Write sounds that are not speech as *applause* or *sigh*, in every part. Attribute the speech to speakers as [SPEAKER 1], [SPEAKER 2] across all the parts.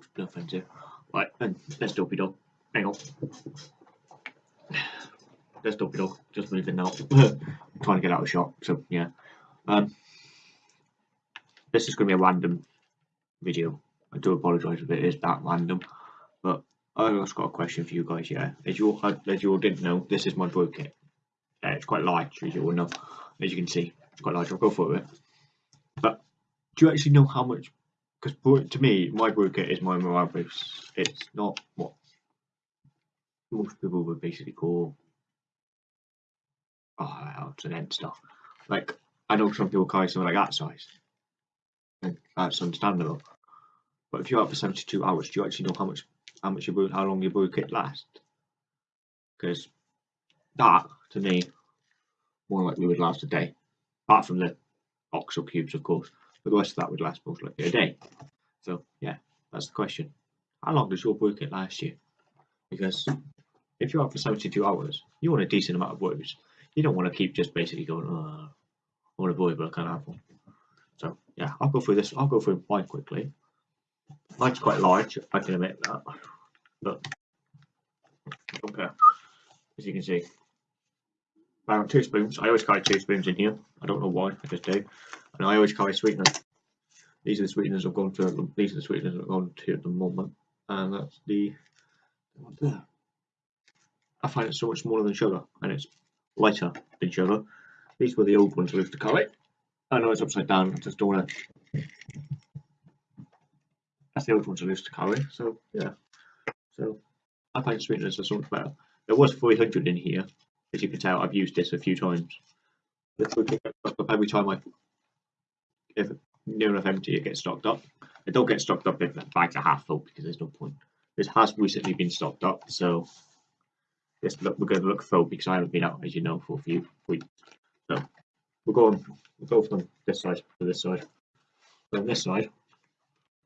[SPEAKER 1] dogs, no offense here. Right, and there's Dopey Dog. Hang on. There's Dopey Dog, just moving now. *laughs* trying to get out of shot, so yeah. Um, this is going to be a random video. I do apologise if it is that random, but I've just got a question for you guys. Yeah, as you all, as you all didn't know, this is my brew kit. Yeah, it's quite large, as you all know. As you can see, it's quite large. I'll go for it. But do you actually know how much? Because to me, my brew is my morale boost. It's not what most people would basically call oh, it's an end stuff. Like I know some people carry something like that size, and that's understandable. But if you're out for 72 hours, do you actually know how much how much your how long your boot kit lasts? Because that, to me, more likely would last a day. Apart from the oxo cubes, of course. But the rest of that would last most likely a day. So yeah, that's the question. How long does your boot kit last you? Because if you're out for 72 hours, you want a decent amount of woos. You don't want to keep just basically going, oh, I want a boy, but I can't have one. So yeah, I'll go through this. I'll go through mine quickly. Mine's quite large, I can admit that. But okay, as you can see. I two spoons. I always carry two spoons in here. I don't know why, I just do. And I always carry sweeteners. These are the sweeteners I've gone to. These are the sweeteners I've gone to at the moment, and that's the. I find it so much smaller than sugar, and it's lighter than sugar. These were the old ones I used to carry. I know it's upside down. I just don't want to that's the old ones I used to carry. So yeah, so I find sweeteners are so much better. There was 300 in here, as you can tell. I've used this a few times. Every time I, if near enough empty, it gets stocked up. It don't get stocked up if the bags are half full because there's no point. This has recently been stocked up, so look we're going to look full because I haven't been out, as you know, for a few weeks. So we'll go on. We'll go from this side to this side. on this side,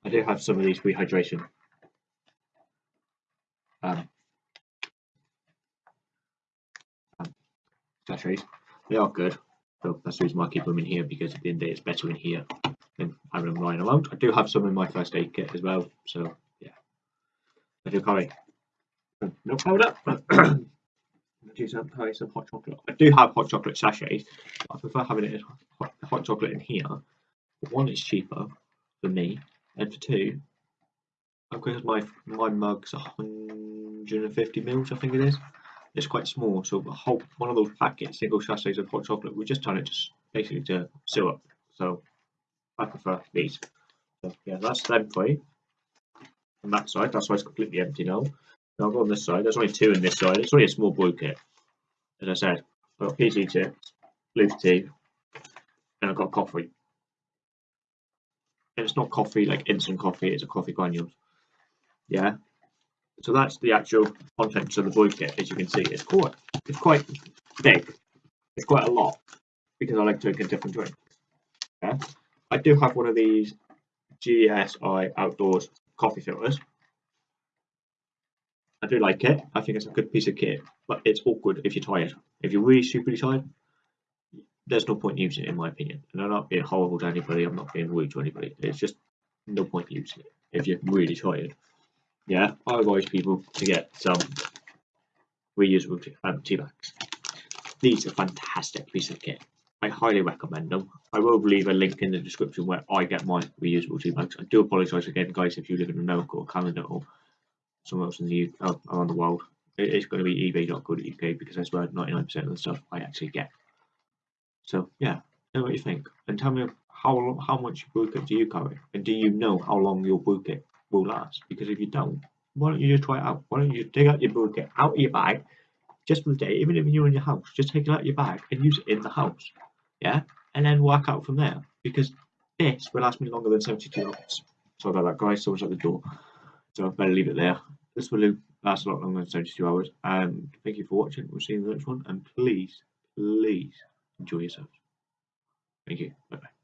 [SPEAKER 1] I do have some of these rehydration um, um, sachets. They are good. So that's the reason why I keep them in here because at the end of the day it's better in here them lying around. I do have some in my first aid kit as well. So yeah. I do carry uh, no powder. *clears throat* I do some, carry some hot chocolate. I do have hot chocolate sachets. I prefer having it hot, hot chocolate in here. One, it's cheaper for me and for two, because my my mug's 150 mils, I think it is. It's quite small, so a whole one of those packets, single sachets of hot chocolate, we just turn it just basically to syrup. So I prefer these. So yeah, that's them for you. On that side, that's why it's completely empty now. Now I'll go on this side. There's only two in this side. It's only a small blue kit. As I said, I've got PG Tips, blue tea, and I've got coffee and it's not coffee like instant coffee, it's a coffee granules. Yeah. So that's the actual contents of the boy kit, as you can see. It's quite it's quite big. It's quite a lot because I like drinking different drinks. I do have one of these GSI outdoors coffee filters. I do like it. I think it's a good piece of kit, but it's awkward if you're tired. If you're really super tired, there's no point using it in my opinion. And I'm not being horrible to anybody, I'm not being rude to anybody. It's just no point using it if you're really tired. Yeah, I advise people to get some reusable tea, um, tea bags. These are fantastic piece of kit. I highly recommend them. I will leave a link in the description where I get my reusable tea bags. I do apologise again, guys, if you live in America or Canada or somewhere else in the UK, uh, around the world. It is going to be ebay.co.uk because that's where 99% of the stuff I actually get. So yeah, tell me what you think, and tell me how how much kit do you carry, and do you know how long your kit will last? Because if you don't, why don't you just try it out? Why don't you take out your kit out of your bag just for the day, even if you're in your house, just take it out of your bag and use it in the house, yeah, and then work out from there. Because this will last me longer than 72 hours. Sorry about that, guys. Someone's at the door, so I better leave it there. This will last a lot longer than 72 hours. And thank you for watching. We'll see you in the next one. And please, please enjoy yourselves. Thank you. Bye bye.